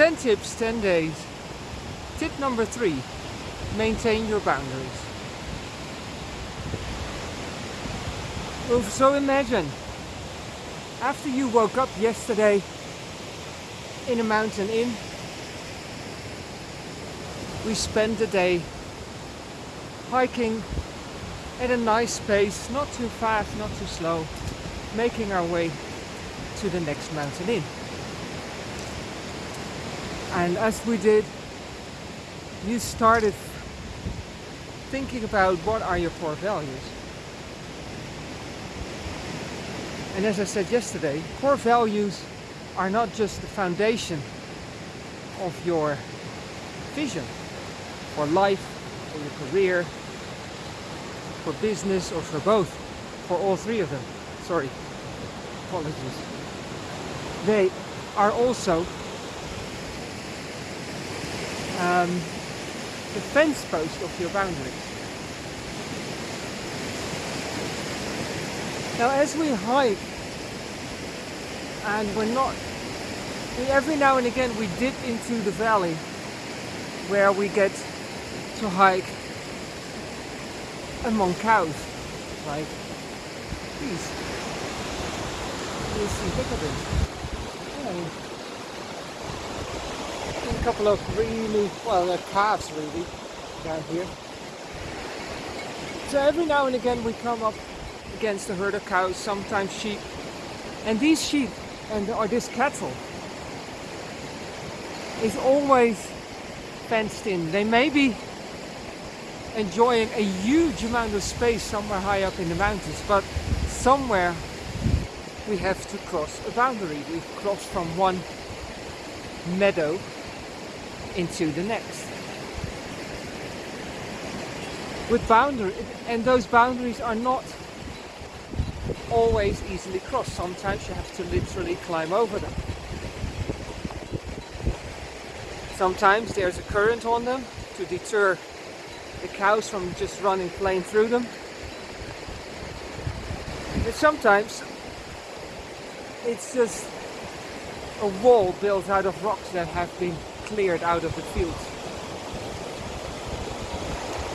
10 tips, 10 days. Tip number three, maintain your boundaries. So imagine, after you woke up yesterday in a mountain inn, we spent the day hiking at a nice pace, not too fast, not too slow, making our way to the next mountain inn. And as we did, you started thinking about what are your core values. And as I said yesterday, core values are not just the foundation of your vision for life, for your career, for business or for both, for all three of them. Sorry, apologies. They are also um, the fence post of your boundaries. Now as we hike and we're not we, every now and again we dip into the valley where we get to hike among cows like these you see look at this a couple of really well they're calves really down here so every now and again we come up against a herd of cows sometimes sheep and these sheep and or this cattle is always fenced in. They may be enjoying a huge amount of space somewhere high up in the mountains, but somewhere we have to cross a boundary. We cross from one meadow into the next. With boundary, and those boundaries are not always easily crossed. Sometimes you have to literally climb over them. Sometimes there's a current on them to deter the cows from just running plain through them. But sometimes it's just a wall built out of rocks that have been cleared out of the fields.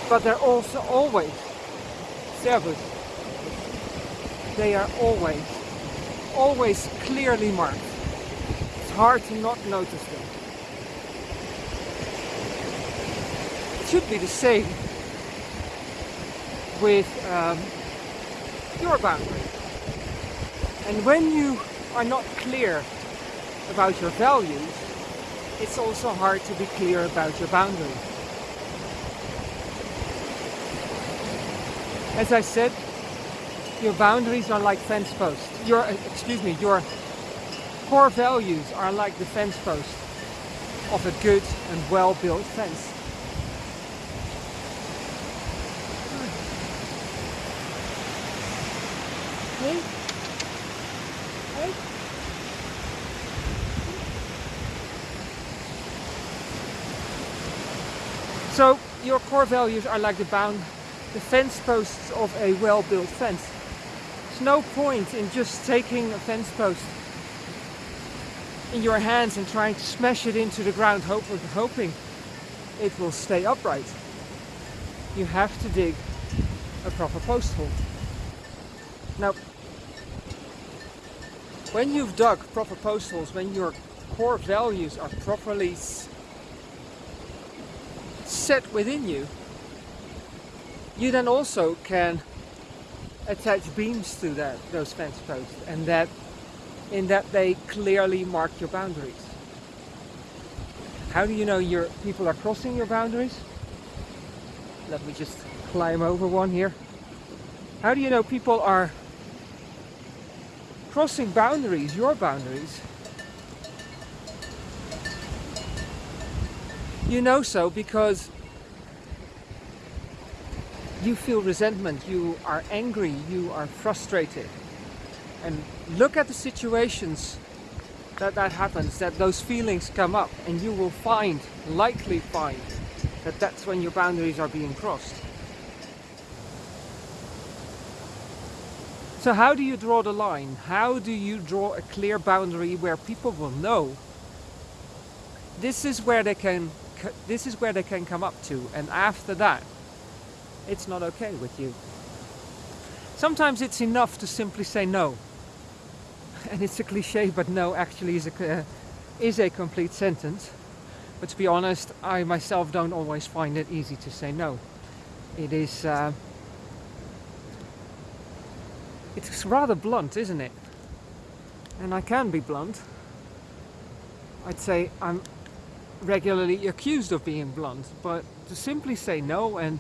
But they're also always servus they are always, always clearly marked. It's hard to not notice them. It should be the same with um, your boundary. And when you are not clear about your values, it's also hard to be clear about your boundaries. As I said, your boundaries are like fence posts. Your, uh, excuse me, your core values are like the fence post of a good and well-built fence. Hey? Hey? So your core values are like the bound the fence posts of a well-built fence. There's no point in just taking a fence post in your hands and trying to smash it into the ground hoping it will stay upright. You have to dig a proper post hole. Now, when you've dug proper post holes, when your core values are properly set within you, you then also can attach beams to that those fence posts and that in that they clearly mark your boundaries. How do you know your people are crossing your boundaries? Let me just climb over one here. How do you know people are crossing boundaries, your boundaries? You know so because you feel resentment, you are angry, you are frustrated. And look at the situations that that happens, that those feelings come up and you will find, likely find, that that's when your boundaries are being crossed. So how do you draw the line? How do you draw a clear boundary where people will know this is where they can this is where they can come up to and after that it's not okay with you. Sometimes it's enough to simply say no. And it's a cliche but no actually is a uh, is a complete sentence. But to be honest i myself don't always find it easy to say no. It is uh, it's rather blunt isn't it? And i can be blunt. I'd say i'm regularly accused of being blunt, but to simply say no and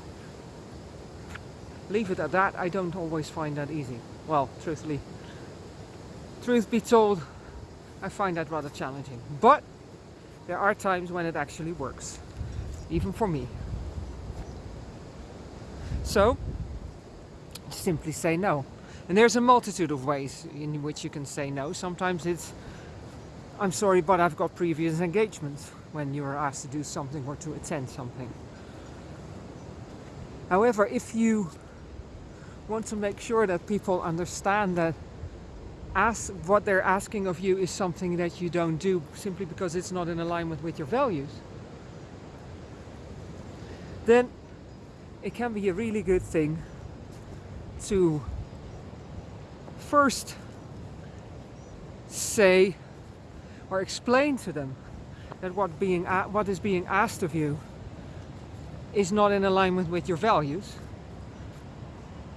leave it at that, I don't always find that easy. Well, truthfully, truth be told, I find that rather challenging. But there are times when it actually works, even for me. So, simply say no. And there's a multitude of ways in which you can say no. Sometimes it's, I'm sorry, but I've got previous engagements when you are asked to do something or to attend something. However, if you want to make sure that people understand that ask, what they're asking of you is something that you don't do simply because it's not in alignment with your values, then it can be a really good thing to first say or explain to them that what being what is being asked of you is not in alignment with your values.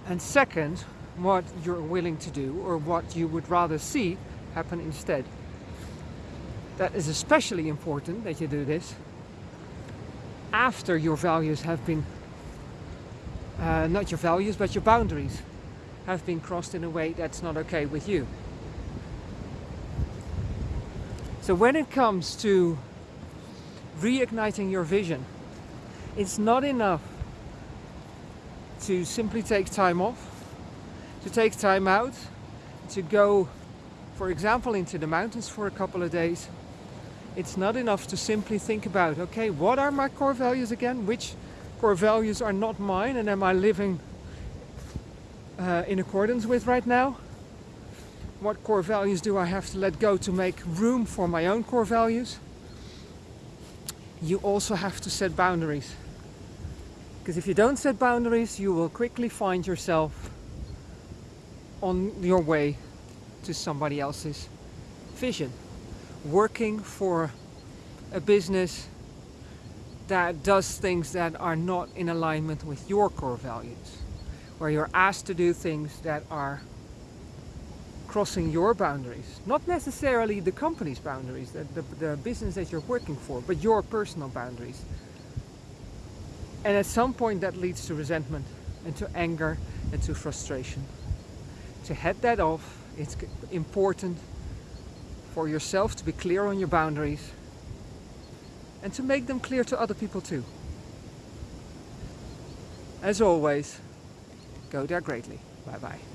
And second, what you're willing to do or what you would rather see happen instead. That is especially important that you do this after your values have been, uh, not your values, but your boundaries have been crossed in a way that's not okay with you. So when it comes to reigniting your vision, it's not enough to simply take time off, to take time out, to go, for example, into the mountains for a couple of days. It's not enough to simply think about, okay, what are my core values again? Which core values are not mine and am I living uh, in accordance with right now? What core values do I have to let go to make room for my own core values? You also have to set boundaries. Because if you don't set boundaries, you will quickly find yourself on your way to somebody else's vision. Working for a business that does things that are not in alignment with your core values. Where you're asked to do things that are crossing your boundaries. Not necessarily the company's boundaries, the, the, the business that you're working for, but your personal boundaries. And at some point that leads to resentment and to anger and to frustration. To head that off, it's important for yourself to be clear on your boundaries and to make them clear to other people too. As always, go there greatly. Bye bye.